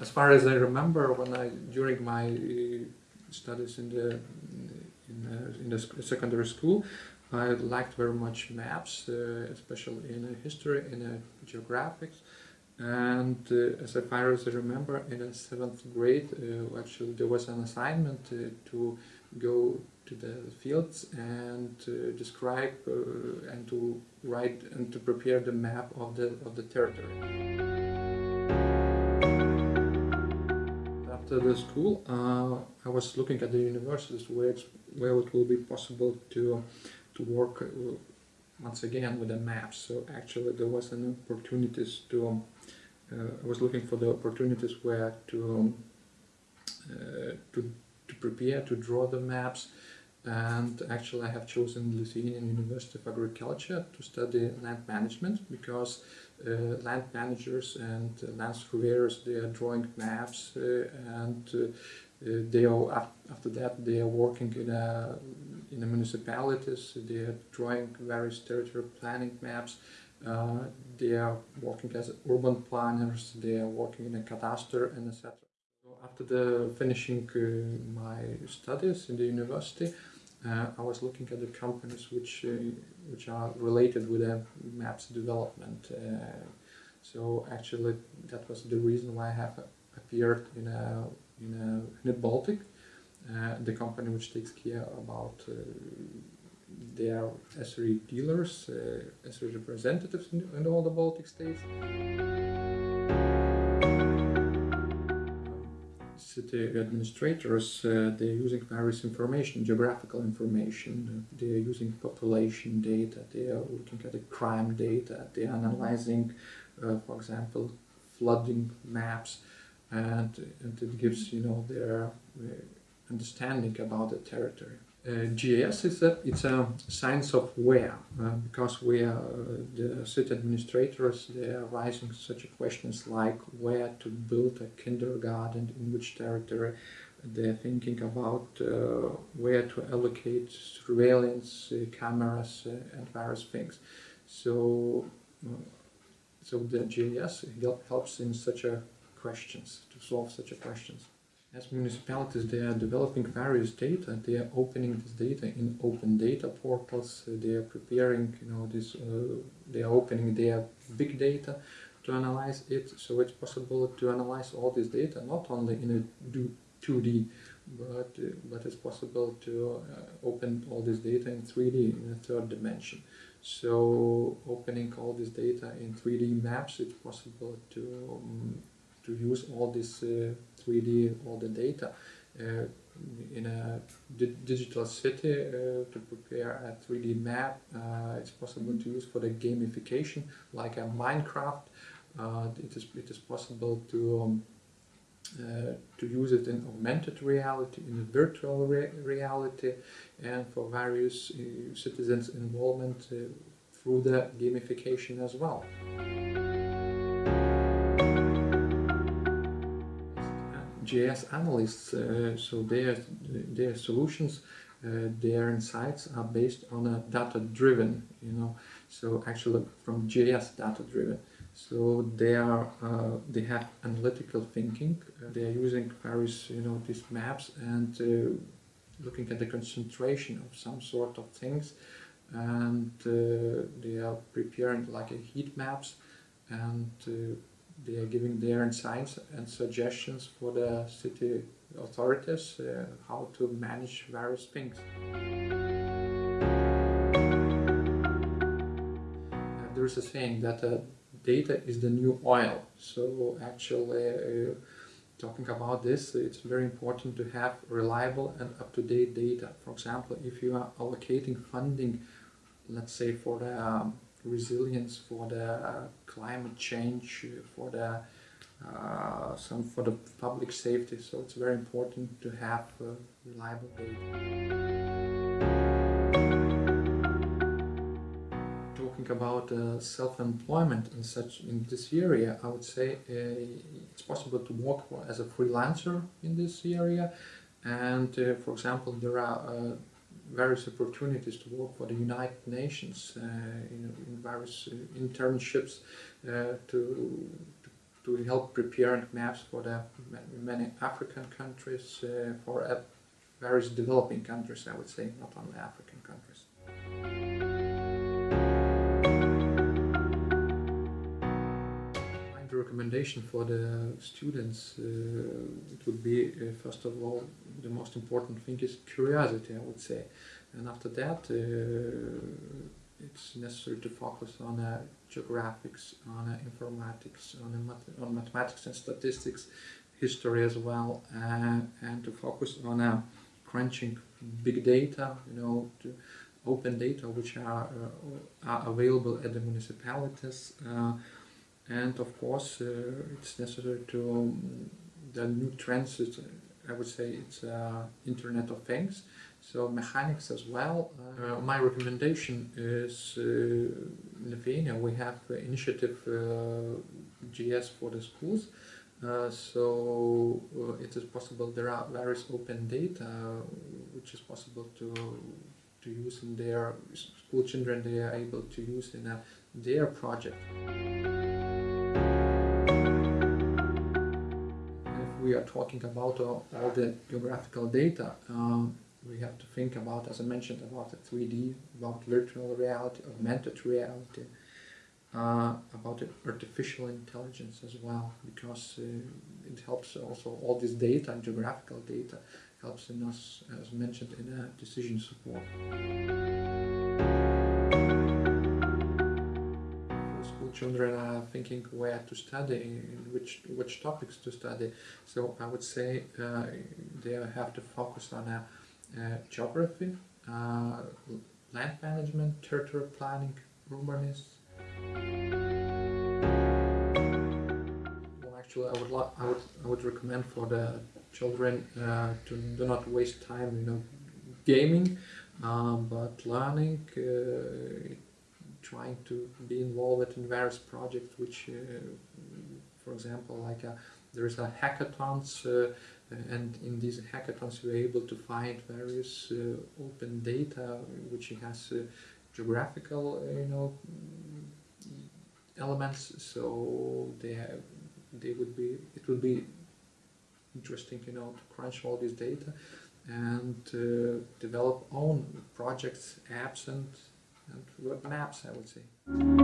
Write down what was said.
as far as I remember, when I during my uh, studies in the in, in the secondary school, I liked very much maps, uh, especially in history, in geographics. And uh, as far as I remember, in the seventh grade, uh, actually there was an assignment uh, to go to the fields and describe and to write and to prepare the map of the of the territory. The school, I was looking at the universities where where it will be possible to to work uh, once again with the maps. So actually there was an opportunities to, um, uh, I was looking for the opportunities where to, um, uh, to, to prepare, to draw the maps and actually I have chosen Lithuanian University of Agriculture to study land management because uh, land managers and uh, land surveyors they are drawing maps uh, and they are after that they are working in a in the municipalities, they are drawing various territory planning maps, uh, they are working as urban planners, they are working in a cadastre and etc. After the finishing uh, my studies in the university, uh, I was looking at the companies which uh, which are related with the maps development. Uh, so actually, that was the reason why I have appeared in a in a in a Baltic uh, the company which takes care about uh, their Esri dealers, uh, Esri representatives in, in, all the Baltic states. City administrators, uh, they're using various information, geographical information, they're using population data, they are looking at the crime data, they're analyzing, uh, for example, flooding maps, and, and it gives, you know, their understanding about the territory. Uh, GIS is a, it's a science of where, uh, because we are, uh, the city administrators, they are raising such questions like where to build a kindergarten, in which territory, they're thinking about uh, where to allocate surveillance uh, cameras uh, and various things. So, so the GIS helps in such a questions, to solve such a questions. As municipalities, they are developing various data. They are opening this data in open data portals. They are preparing, you know, this. Uh, they are opening their big data to analyze it. So it's possible to analyze all this data not only in a 2D, but uh, but it's possible to uh, open all this data in 3D in a third dimension. So opening all this data in 3D maps, it's possible to um, to use all this 3D, uh, all the data uh, in a di digital city uh, to prepare a 3D map. it's possible to use for the gamification, like a Minecraft. it is it is possible to um, uh, to use it in augmented reality, in virtual re reality, and for various uh, citizens' involvement uh, through the gamification as well. GIS analysts, uh, so their, their solutions, uh, their insights are based on a data-driven, you know, so actually from GIS data-driven. So they are, uh, they have analytical thinking. Uh, they are using various, you know, these maps and uh, looking at the concentration of some sort of things, and they are preparing like a heat maps and they are giving their insights and suggestions for the city authorities uh, how to manage various things. there is a saying that uh, data is the new oil. So actually, uh, talking about this, it's very important to have reliable and up-to-date data. For example, if you are allocating funding, let's say for the um, resilience for the uh, climate change, for the uh, some for the public safety. So it's very important to have reliable data. Talking about uh, self-employment in such in this area, I would say it's possible to work as a freelancer in this area. And for example, there are various opportunities to work for the United Nations uh, in, in, various uh, internships uh, to, to help preparing maps for the many African countries, uh, for uh, various developing countries, I would say, not only African countries. My recommendation for the students, uh, it would be, first of all, the most important thing is curiosity, I would say. And after that, uh, it's necessary to focus on uh, geographics, on uh, informatics, on, uh, on mathematics and statistics, history as well, uh, and to focus on uh, crunching big data, you know, to open data which are, uh, are available at the municipalities. And of course, it's necessary to um, the new trends. I would say it's uh, Internet of Things, so mechanics as well. Uh, my recommendation is uh, in Lithuania we have initiative GIS for the schools. Uh, so uh, it is possible there are various open data which is possible to to use in their school children they are able to use in a, their project. We are talking about uh, all the geographical data, um, we have to think about, as I mentioned, about the 3D, about virtual reality, augmented reality, uh, about artificial intelligence as well, because uh, it helps also all this data, and geographical data, helps in us, as mentioned, in decision support. Children are thinking where to study, in which which topics to study. So I would say uh, they have to focus on uh, uh, geography, uh, land management, territory planning, urbanism. Well, actually, I would I would I would recommend for the children to do not waste time, you know, gaming, um, but learning, trying to be involved in various projects. Which, uh, for example, like a, there is a hackathons, uh, and in these hackathons you're able to find various uh, open data which has uh, geographical, uh, you know, elements. So they have, they would be it would be interesting, you know, to crunch all this data and uh, develop own projects, apps, and and maps. I would say.